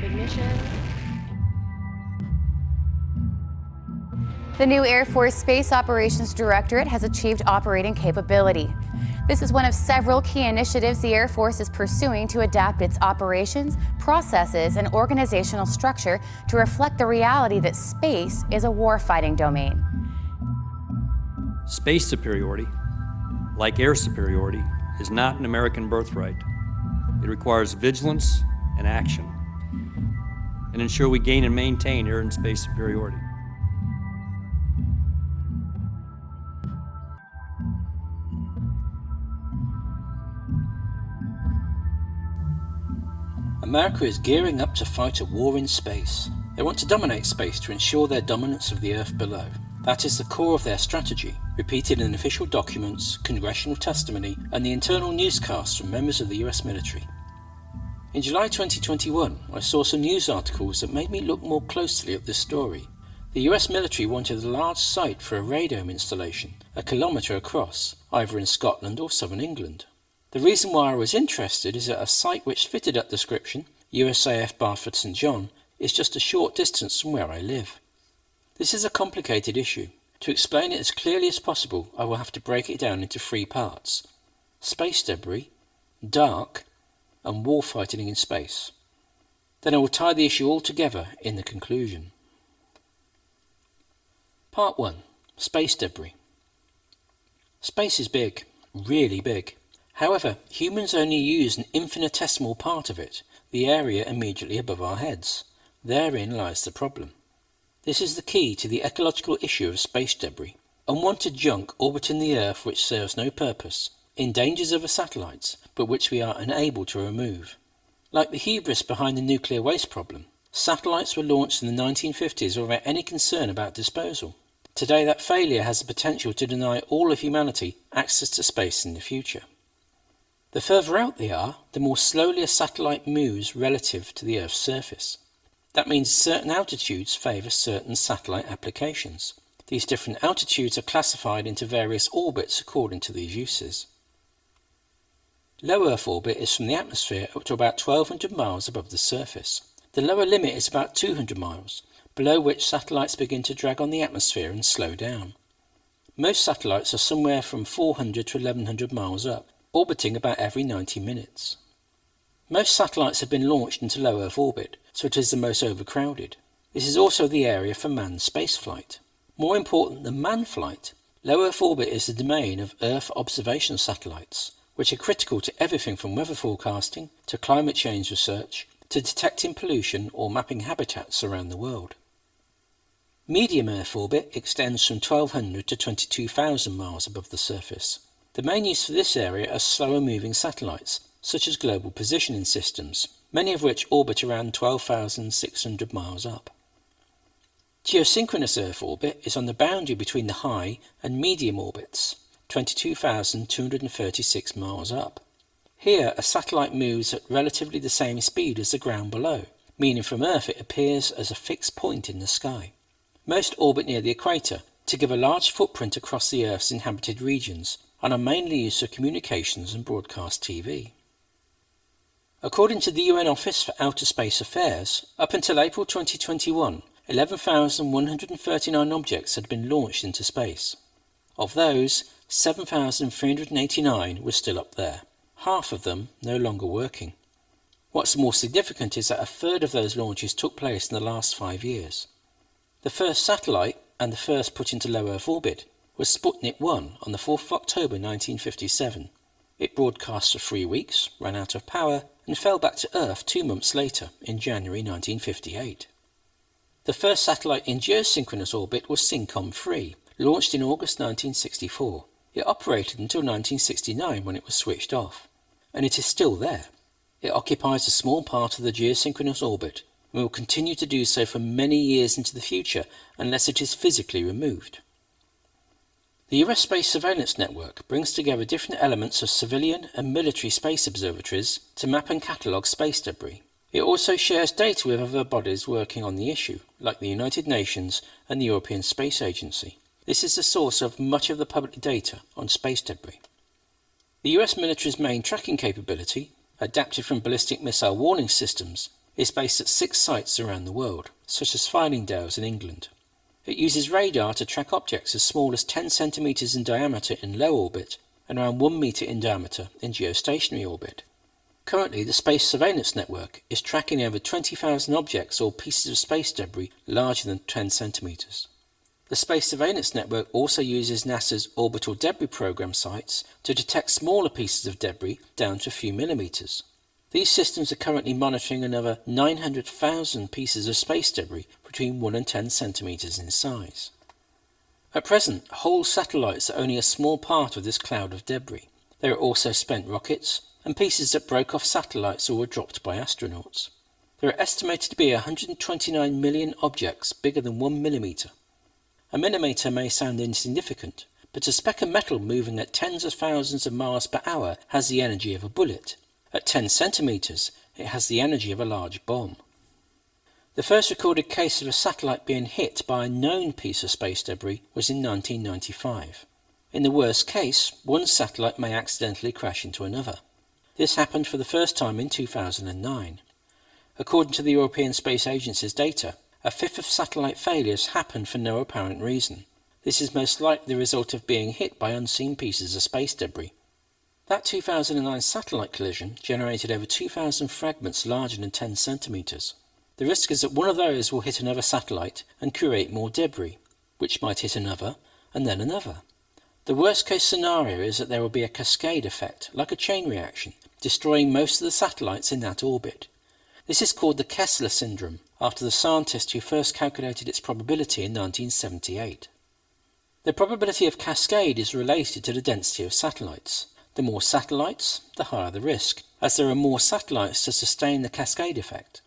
We ignition. The new Air Force Space Operations Directorate has achieved operating capability. This is one of several key initiatives the Air Force is pursuing to adapt its operations, processes, and organizational structure to reflect the reality that space is a warfighting domain. Space superiority, like air superiority, is not an American birthright. It requires vigilance and action, and ensure we gain and maintain air and space superiority. America is gearing up to fight a war in space. They want to dominate space to ensure their dominance of the Earth below. That is the core of their strategy, repeated in official documents, congressional testimony, and the internal newscasts from members of the US military. In July 2021, I saw some news articles that made me look more closely at this story. The US military wanted a large site for a radome installation, a kilometre across, either in Scotland or southern England. The reason why I was interested is that a site which fitted that description, USAF Barford St John, is just a short distance from where I live. This is a complicated issue. To explain it as clearly as possible, I will have to break it down into three parts. Space debris, DARC, and warfighting in space. Then I will tie the issue all together in the conclusion. Part 1. Space debris. Space is big, really big. However, humans only use an infinitesimal part of it, the area immediately above our heads. Therein lies the problem. This is the key to the ecological issue of space debris. Unwanted junk orbiting the Earth which serves no purpose, endangers other satellites, but which we are unable to remove. Like the hubris behind the nuclear waste problem, satellites were launched in the 1950s without any concern about disposal. Today that failure has the potential to deny all of humanity access to space in the future. The further out they are, the more slowly a satellite moves relative to the Earth's surface. That means certain altitudes favour certain satellite applications. These different altitudes are classified into various orbits according to these uses. Low Earth orbit is from the atmosphere up to about 1200 miles above the surface. The lower limit is about 200 miles, below which satellites begin to drag on the atmosphere and slow down. Most satellites are somewhere from 400 to 1100 miles up, orbiting about every 90 minutes. Most satellites have been launched into low Earth orbit, so it is the most overcrowded. This is also the area for manned spaceflight. More important than manned flight, low Earth orbit is the domain of Earth observation satellites, which are critical to everything from weather forecasting to climate change research to detecting pollution or mapping habitats around the world. Medium Earth orbit extends from 1200 to 22,000 miles above the surface the main use for this area are slower moving satellites, such as global positioning systems, many of which orbit around 12,600 miles up. Geosynchronous Earth orbit is on the boundary between the high and medium orbits, 22,236 miles up. Here, a satellite moves at relatively the same speed as the ground below, meaning from Earth it appears as a fixed point in the sky. Most orbit near the equator to give a large footprint across the Earth's inhabited regions, and are mainly used for communications and broadcast TV. According to the UN Office for Outer Space Affairs, up until April 2021, 11,139 objects had been launched into space. Of those, 7,389 were still up there, half of them no longer working. What's more significant is that a third of those launches took place in the last five years. The first satellite, and the first put into low Earth orbit, was Sputnik 1 on the 4th of October 1957. It broadcast for three weeks, ran out of power, and fell back to Earth two months later, in January 1958. The first satellite in geosynchronous orbit was SYNCOM 3, launched in August 1964. It operated until 1969 when it was switched off, and it is still there. It occupies a small part of the geosynchronous orbit and will continue to do so for many years into the future unless it is physically removed. The US Space Surveillance Network brings together different elements of civilian and military space observatories to map and catalogue space debris. It also shares data with other bodies working on the issue, like the United Nations and the European Space Agency. This is the source of much of the public data on space debris. The US military's main tracking capability, adapted from ballistic missile warning systems, is based at six sites around the world, such as Fylingdales in England. It uses radar to track objects as small as 10 centimeters in diameter in low orbit and around 1 meter in diameter in geostationary orbit. Currently, the Space Surveillance Network is tracking over 20,000 objects or pieces of space debris larger than 10 centimeters. The Space Surveillance Network also uses NASA's Orbital Debris Program sites to detect smaller pieces of debris down to a few millimeters. These systems are currently monitoring another 900,000 pieces of space debris between 1 and 10 centimeters in size. At present, whole satellites are only a small part of this cloud of debris. There are also spent rockets and pieces that broke off satellites or were dropped by astronauts. There are estimated to be 129 million objects bigger than 1 millimeter. A millimeter may sound insignificant, but a speck of metal moving at tens of thousands of miles per hour has the energy of a bullet. At 10 centimeters, it has the energy of a large bomb. The first recorded case of a satellite being hit by a known piece of space debris was in 1995. In the worst case, one satellite may accidentally crash into another. This happened for the first time in 2009. According to the European Space Agency's data, a fifth of satellite failures happened for no apparent reason. This is most likely the result of being hit by unseen pieces of space debris. That 2009 satellite collision generated over 2,000 fragments larger than 10 centimeters. The risk is that one of those will hit another satellite and create more debris, which might hit another and then another. The worst case scenario is that there will be a cascade effect, like a chain reaction, destroying most of the satellites in that orbit. This is called the Kessler syndrome, after the scientist who first calculated its probability in 1978. The probability of cascade is related to the density of satellites. The more satellites, the higher the risk, as there are more satellites to sustain the cascade effect.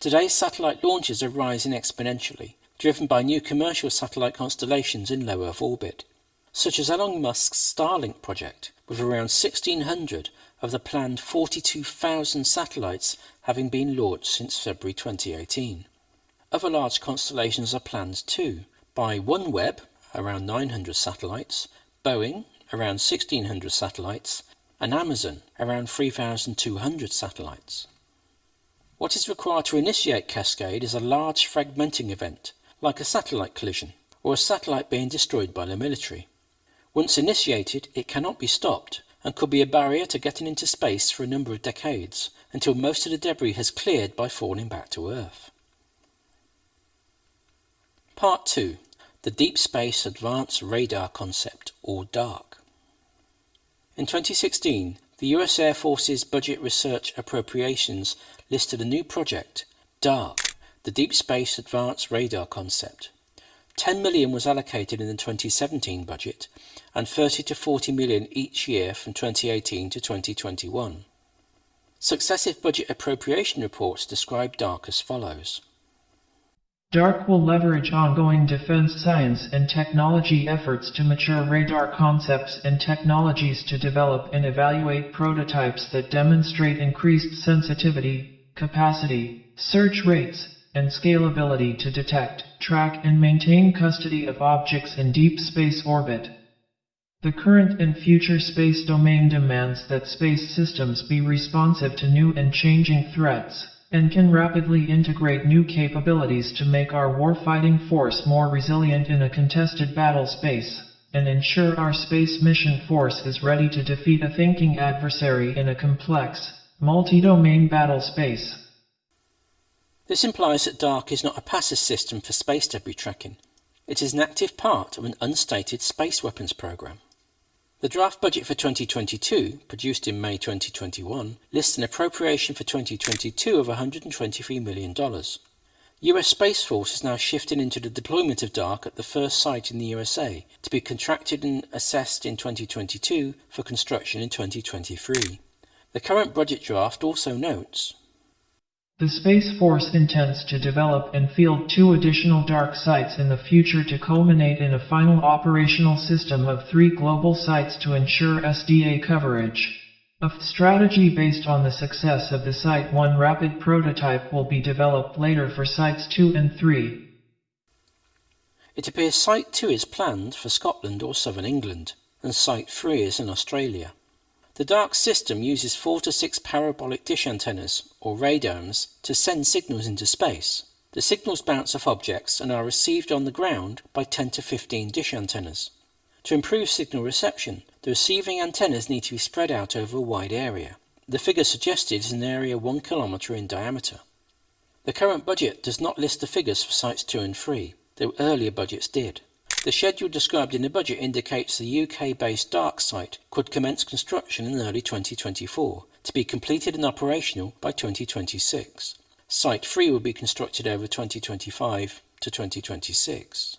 Today's satellite launches are rising exponentially, driven by new commercial satellite constellations in low Earth orbit, such as Elon Musk's Starlink project, with around 1,600 of the planned 42,000 satellites having been launched since February 2018. Other large constellations are planned too, by OneWeb, around 900 satellites, Boeing, around 1,600 satellites, and Amazon, around 3,200 satellites. What is required to initiate Cascade is a large fragmenting event, like a satellite collision, or a satellite being destroyed by the military. Once initiated, it cannot be stopped, and could be a barrier to getting into space for a number of decades, until most of the debris has cleared by falling back to Earth. Part 2. The Deep Space Advanced Radar Concept, or DARC. In 2016, the US Air Force's Budget Research Appropriations listed a new project, DARC, the Deep Space Advanced Radar Concept. 10 million was allocated in the 2017 budget and 30 to 40 million each year from 2018 to 2021. Successive budget appropriation reports describe DARC as follows. DARC will leverage ongoing defense science and technology efforts to mature radar concepts and technologies to develop and evaluate prototypes that demonstrate increased sensitivity, capacity, search rates, and scalability to detect, track and maintain custody of objects in deep space orbit. The current and future space domain demands that space systems be responsive to new and changing threats and can rapidly integrate new capabilities to make our warfighting force more resilient in a contested battle space, and ensure our space mission force is ready to defeat a thinking adversary in a complex, multi-domain battle space. This implies that DARC is not a passive system for space debris tracking. It is an active part of an unstated space weapons program. The draft budget for 2022, produced in May 2021, lists an appropriation for 2022 of $123 million. US Space Force is now shifting into the deployment of DARC at the first site in the USA to be contracted and assessed in 2022 for construction in 2023. The current budget draft also notes the Space Force intends to develop and field two additional DARC sites in the future to culminate in a final operational system of three global sites to ensure SDA coverage. A strategy based on the success of the Site 1 rapid prototype will be developed later for Sites 2 and 3. It appears Site 2 is planned for Scotland or southern England, and Site 3 is in Australia. The DARC system uses four to six parabolic dish antennas, or radomes, to send signals into space. The signals bounce off objects and are received on the ground by 10 to 15 dish antennas. To improve signal reception, the receiving antennas need to be spread out over a wide area. The figure suggested is an area 1 km in diameter. The current budget does not list the figures for sites 2 and 3, though earlier budgets did. The schedule described in the budget indicates the UK-based DARC site could commence construction in early 2024, to be completed and operational by 2026. Site 3 will be constructed over 2025 to 2026.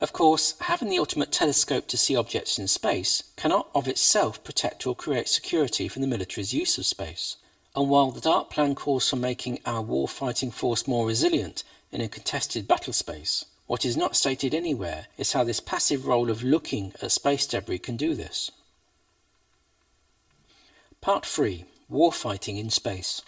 Of course, having the ultimate telescope to see objects in space cannot of itself protect or create security from the military's use of space. And while the DARC plan calls for making our war-fighting force more resilient in a contested battle space, what is not stated anywhere is how this passive role of looking at space debris can do this. Part 3 Warfighting in Space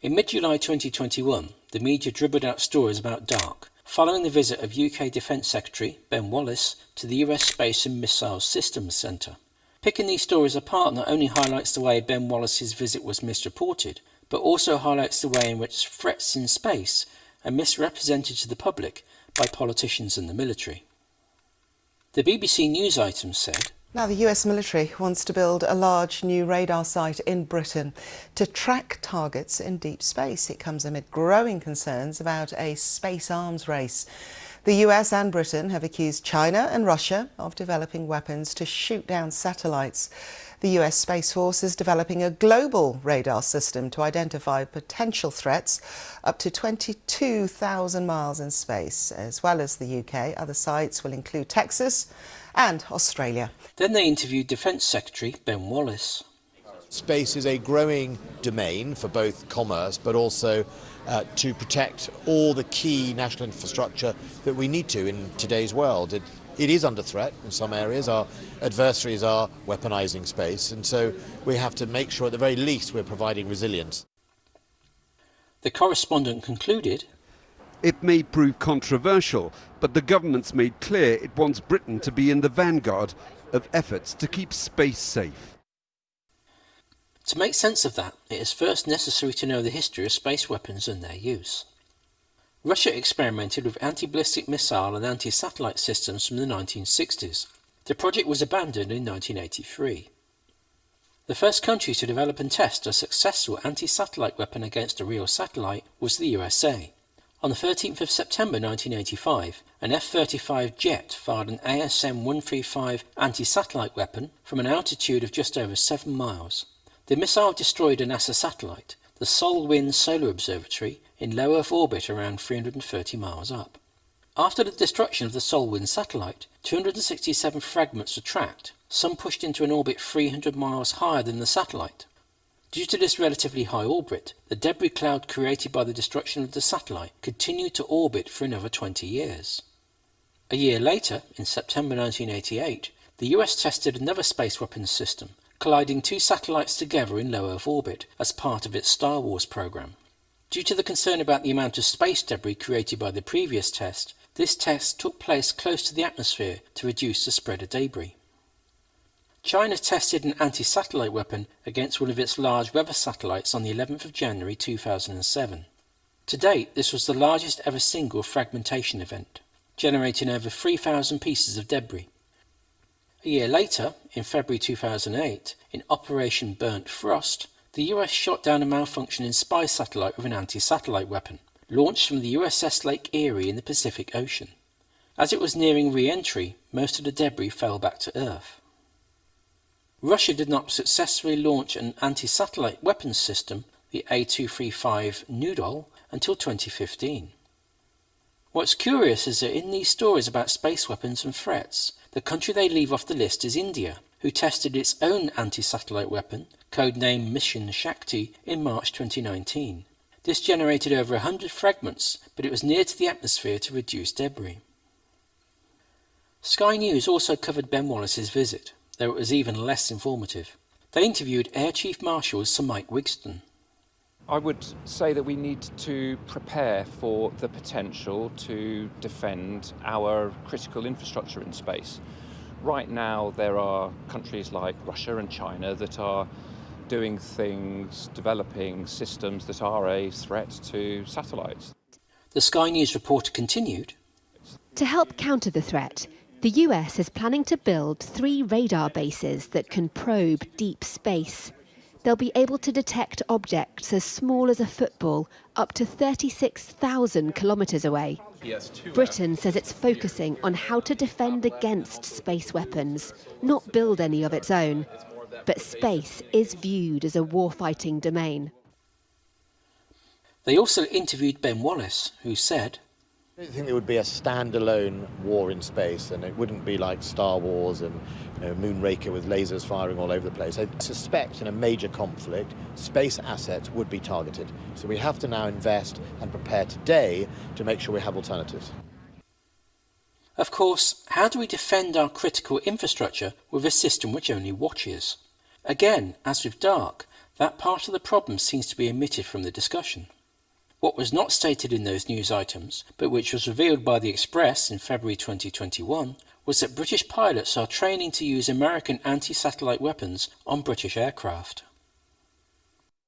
in mid-July 2021, the media dribbled out stories about DARC, following the visit of UK Defence Secretary Ben Wallace to the US Space and Missile Systems Centre. Picking these stories apart not only highlights the way Ben Wallace's visit was misreported, but also highlights the way in which threats in space are misrepresented to the public by politicians and the military. The BBC News item said, now, the US military wants to build a large new radar site in Britain to track targets in deep space. It comes amid growing concerns about a space arms race. The US and Britain have accused China and Russia of developing weapons to shoot down satellites. The US Space Force is developing a global radar system to identify potential threats up to 22,000 miles in space. As well as the UK, other sites will include Texas and Australia. Then they interviewed Defence Secretary Ben Wallace. Space is a growing domain for both commerce but also uh, to protect all the key national infrastructure that we need to in today's world. It, it is under threat in some areas. Our adversaries are weaponizing space, and so we have to make sure at the very least we're providing resilience. The correspondent concluded it may prove controversial, but the government's made clear it wants Britain to be in the vanguard of efforts to keep space safe. To make sense of that, it is first necessary to know the history of space weapons and their use. Russia experimented with anti-ballistic missile and anti-satellite systems from the 1960s. The project was abandoned in 1983. The first country to develop and test a successful anti-satellite weapon against a real satellite was the USA. On the 13th of September 1985, an F-35 jet fired an ASM-135 anti-satellite weapon from an altitude of just over 7 miles. The missile destroyed a NASA satellite, the SolWind Solar Observatory, in low Earth orbit around 330 miles up. After the destruction of the SolWind satellite, 267 fragments were tracked, some pushed into an orbit 300 miles higher than the satellite. Due to this relatively high orbit, the debris cloud created by the destruction of the satellite continued to orbit for another 20 years. A year later, in September 1988, the US tested another space weapons system, colliding two satellites together in low Earth orbit as part of its Star Wars program. Due to the concern about the amount of space debris created by the previous test, this test took place close to the atmosphere to reduce the spread of debris. China tested an anti-satellite weapon against one of its large weather satellites on the 11th of January 2007. To date, this was the largest ever single fragmentation event, generating over 3,000 pieces of debris. A year later, in February 2008, in Operation Burnt Frost, the US shot down a malfunctioning spy satellite with an anti-satellite weapon, launched from the USS Lake Erie in the Pacific Ocean. As it was nearing re-entry, most of the debris fell back to Earth. Russia did not successfully launch an anti-satellite weapons system, the A235 Nudol, until 2015. What's curious is that in these stories about space weapons and threats, the country they leave off the list is India, who tested its own anti-satellite weapon, codenamed Mission Shakti, in March 2019. This generated over 100 fragments, but it was near to the atmosphere to reduce debris. Sky News also covered Ben Wallace's visit though it was even less informative. They interviewed Air Chief Marshal Sir Mike Wigston. I would say that we need to prepare for the potential to defend our critical infrastructure in space. Right now there are countries like Russia and China that are doing things, developing systems that are a threat to satellites. The Sky News reporter continued. To help counter the threat, the US is planning to build three radar bases that can probe deep space. They'll be able to detect objects as small as a football up to 36,000 kilometres away. Britain says it's focusing on how to defend against space weapons, not build any of its own. But space is viewed as a warfighting domain. They also interviewed Ben Wallace, who said, I don't think there would be a standalone war in space, and it wouldn't be like Star Wars and you know, Moonraker with lasers firing all over the place. I suspect in a major conflict, space assets would be targeted. So we have to now invest and prepare today to make sure we have alternatives. Of course, how do we defend our critical infrastructure with a system which only watches? Again, as with DARC, that part of the problem seems to be omitted from the discussion. What was not stated in those news items, but which was revealed by the Express in February 2021, was that British pilots are training to use American anti-satellite weapons on British aircraft.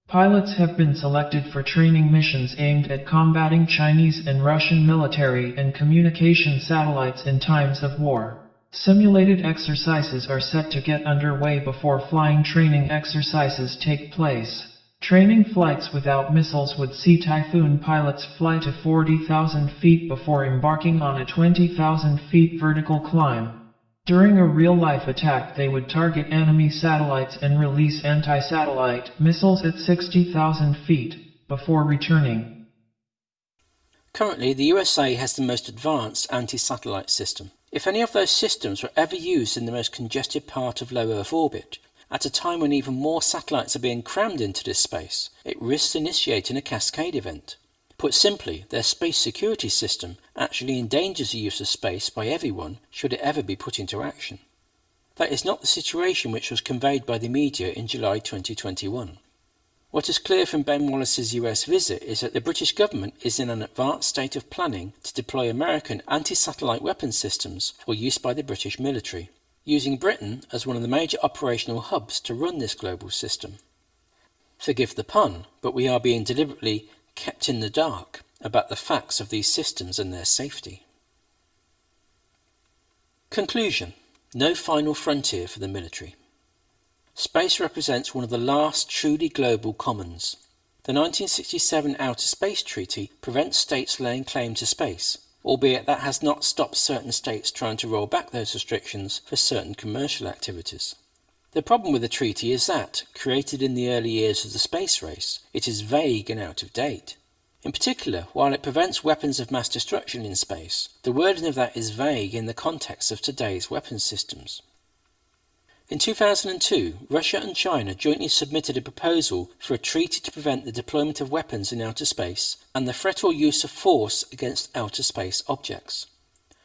Pilots have been selected for training missions aimed at combating Chinese and Russian military and communication satellites in times of war. Simulated exercises are set to get underway before flying training exercises take place. Training flights without missiles would see Typhoon pilots fly to 40,000 feet before embarking on a 20,000 feet vertical climb. During a real-life attack they would target enemy satellites and release anti-satellite missiles at 60,000 feet, before returning. Currently, the USA has the most advanced anti-satellite system. If any of those systems were ever used in the most congested part of low Earth orbit, at a time when even more satellites are being crammed into this space, it risks initiating a cascade event. Put simply, their space security system actually endangers the use of space by everyone should it ever be put into action. That is not the situation which was conveyed by the media in July 2021. What is clear from Ben Wallace's US visit is that the British government is in an advanced state of planning to deploy American anti-satellite weapon systems for use by the British military using Britain as one of the major operational hubs to run this global system. Forgive the pun, but we are being deliberately kept in the dark about the facts of these systems and their safety. Conclusion No final frontier for the military. Space represents one of the last truly global commons. The 1967 Outer Space Treaty prevents states laying claim to space, albeit that has not stopped certain states trying to roll back those restrictions for certain commercial activities. The problem with the treaty is that, created in the early years of the space race, it is vague and out of date. In particular, while it prevents weapons of mass destruction in space, the wording of that is vague in the context of today's weapons systems. In 2002, Russia and China jointly submitted a proposal for a treaty to prevent the deployment of weapons in outer space and the threat or use of force against outer space objects.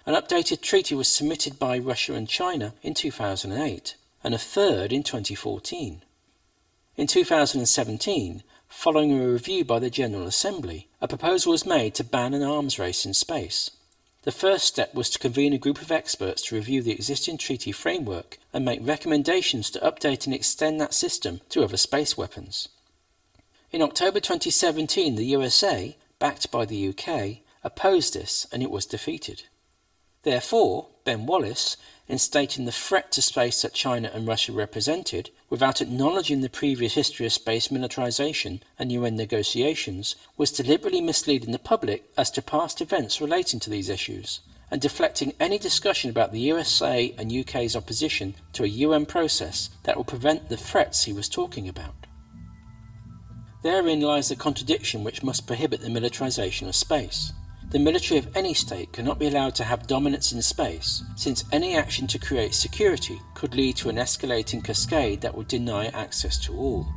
An updated treaty was submitted by Russia and China in 2008 and a third in 2014. In 2017, following a review by the General Assembly, a proposal was made to ban an arms race in space. The first step was to convene a group of experts to review the existing treaty framework and make recommendations to update and extend that system to other space weapons. In October 2017, the USA, backed by the UK, opposed this and it was defeated. Therefore, Ben Wallace, in stating the threat to space that China and Russia represented, without acknowledging the previous history of space militarization and UN negotiations, was deliberately misleading the public as to past events relating to these issues, and deflecting any discussion about the USA and UK's opposition to a UN process that will prevent the threats he was talking about. Therein lies the contradiction which must prohibit the militarization of space. The military of any state cannot be allowed to have dominance in space, since any action to create security could lead to an escalating cascade that would deny access to all.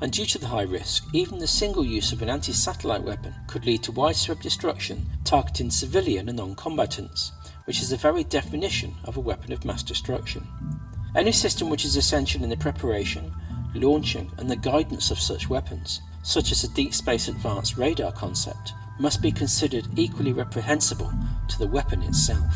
And due to the high risk, even the single use of an anti-satellite weapon could lead to widespread destruction targeting civilian and non-combatants, which is the very definition of a weapon of mass destruction. Any system which is essential in the preparation, launching and the guidance of such weapons, such as the Deep Space Advanced Radar concept, must be considered equally reprehensible to the weapon itself.